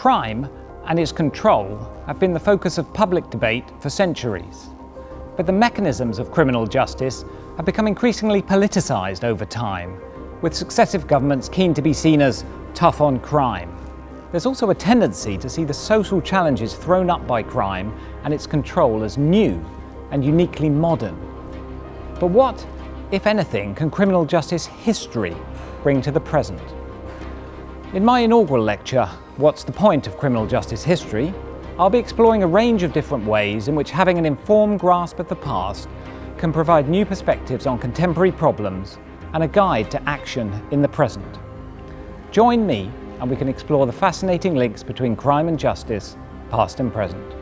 Crime and its control have been the focus of public debate for centuries. But the mechanisms of criminal justice have become increasingly politicised over time, with successive governments keen to be seen as tough on crime. There's also a tendency to see the social challenges thrown up by crime and its control as new and uniquely modern. But what, if anything, can criminal justice history bring to the present? In my inaugural lecture, What's the Point of Criminal Justice History? I'll be exploring a range of different ways in which having an informed grasp of the past can provide new perspectives on contemporary problems and a guide to action in the present. Join me and we can explore the fascinating links between crime and justice, past and present.